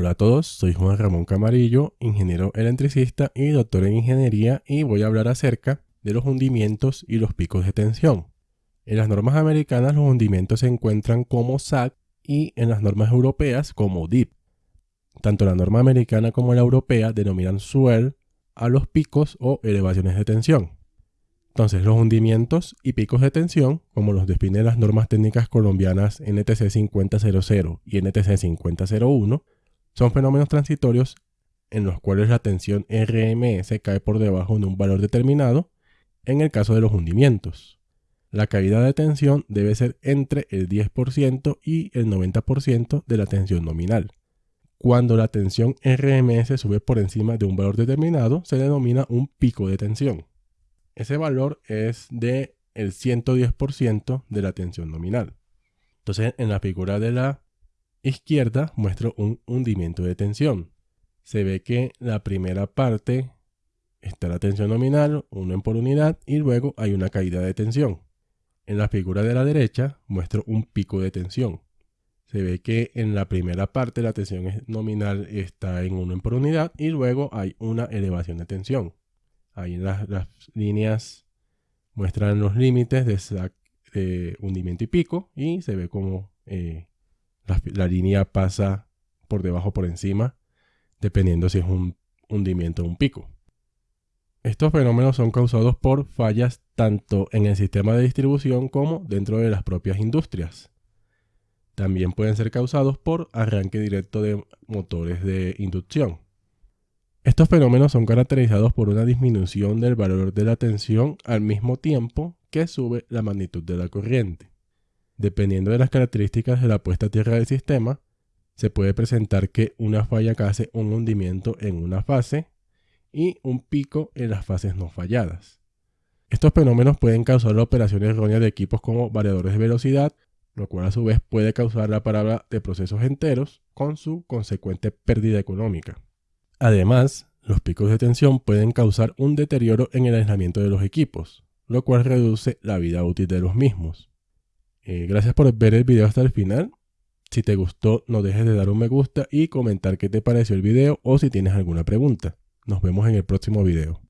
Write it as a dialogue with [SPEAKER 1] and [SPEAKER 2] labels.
[SPEAKER 1] Hola a todos, soy Juan Ramón Camarillo, ingeniero electricista y doctor en ingeniería y voy a hablar acerca de los hundimientos y los picos de tensión. En las normas americanas los hundimientos se encuentran como SAC y en las normas europeas como DIP. Tanto la norma americana como la europea denominan swell a los picos o elevaciones de tensión. Entonces, los hundimientos y picos de tensión, como los definen las normas técnicas colombianas NTC 5000 y NTC 5001, son fenómenos transitorios en los cuales la tensión RMS cae por debajo de un valor determinado en el caso de los hundimientos. La caída de tensión debe ser entre el 10% y el 90% de la tensión nominal. Cuando la tensión RMS sube por encima de un valor determinado, se denomina un pico de tensión. Ese valor es de el 110% de la tensión nominal. Entonces, en la figura de la izquierda muestro un hundimiento de tensión. Se ve que la primera parte está la tensión nominal, 1 por unidad, y luego hay una caída de tensión. En la figura de la derecha muestro un pico de tensión. Se ve que en la primera parte la tensión nominal está en 1 por unidad y luego hay una elevación de tensión. Ahí en las, líneas muestran los límites de, hundimiento y pico y se ve como eh, la, línea pasa por debajo por encima, dependiendo si es un hundimiento o un pico. Estos fenómenos son causados por fallas tanto en el sistema de distribución como dentro de las propias industrias. También pueden ser causados por arranque directo de motores de inducción. Estos fenómenos son caracterizados por una disminución del valor de la tensión al mismo tiempo que sube la magnitud de la corriente. Dependiendo de las características de la puesta a tierra del sistema, se puede presentar que una falla cause un hundimiento en una fase y un pico en las fases no falladas. Estos fenómenos pueden causar la operación errónea de equipos como variadores de velocidad, lo cual a su vez puede causar la parada de procesos enteros con su consecuente pérdida económica. Además, los picos de tensión pueden causar un deterioro en el aislamiento de los equipos, lo cual reduce la vida útil de los mismos. Eh, gracias por ver el video hasta el final. Si te gustó, no dejes de dar un me gusta y comentar qué te pareció el video o si tienes alguna pregunta. Nos vemos en el próximo video.